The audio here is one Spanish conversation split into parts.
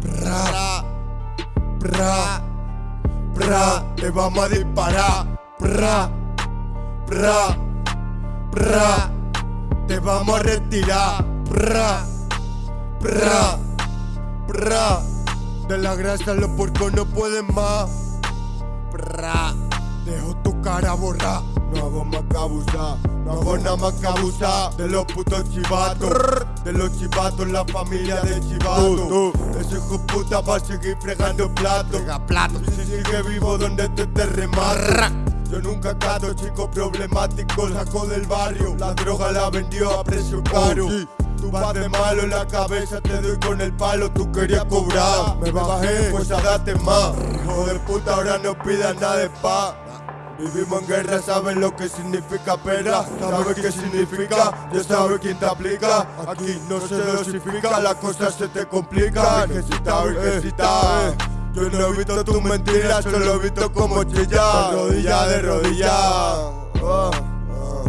Pra, pra, pra, te vamos a disparar. Pra, pra, pra, te vamos a retirar. Pra, pra, pra, de la grasa los puercos no pueden más. Pra, dejo tu cara borrar. No hago más que abusar, no hago nada más que abusar de los putos chivatos, de los chivatos, la familia de chivatos. Ese hijo puta va a seguir fregando platos. plato. Y si sigue vivo donde te te remata. Yo nunca cato chicos problemáticos, saco del barrio. La droga la vendió a precio caro. Tú vas de malo en la cabeza, te doy con el palo, tú querías cobrar. Me bajé, pues a darte más. Hijo de puta, ahora no pidas nada de paz. Vivimos en guerra, sabes lo que significa pera, sabes qué significa, ya sabes quién te aplica. Aquí no se dosifica, las cosas se te complican. Necesita, necesita. Yo no he visto tus mentiras, solo he visto como chillas. Rodilla, de rodilla. Ah, ah.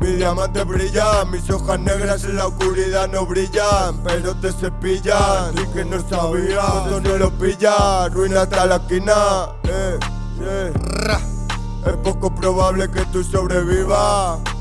Mi diamante brilla, mis hojas negras en la oscuridad no brillan, pero te cepillan. Y que no sabía, cuando no lo pilla, ruina hasta la esquina. Eh, yeah. Es poco probable que tú sobrevivas.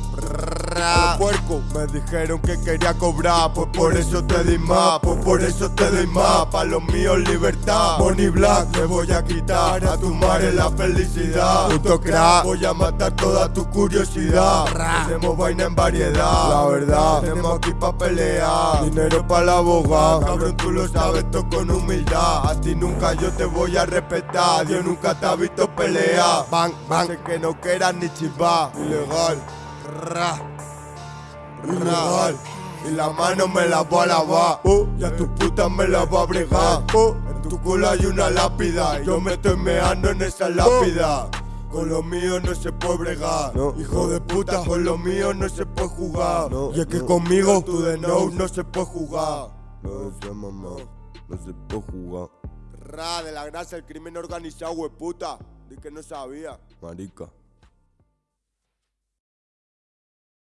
Me dijeron que quería cobrar, pues por eso te di más, pues por eso te doy más. Pa' los míos libertad, Bonnie Black, te voy a quitar a tu madre la felicidad. Puto crack, voy a matar toda tu curiosidad. Tenemos vaina en variedad, la verdad. Tenemos aquí pa' pelear, dinero pa' la abogada. Cabrón, tú lo sabes, todo con humildad. A ti nunca yo te voy a respetar, Dios nunca te ha visto pelear. Bang, bang, sé que no quieras ni chivar, ilegal. Ra. Ilegal. Y la mano me la voy a lavar. Oh, Y a tu puta me la va a bregar. Oh, En tu culo hay una lápida Y yo me estoy meando en esa lápida. Con lo mío no se puede bregar. Hijo de puta, con lo mío no se puede jugar. Y es que conmigo tú de no no se puede jugar. No mamá, no se puede jugar. Ra, de la grasa el crimen organizado, hueputa. Di que no sabía. Marica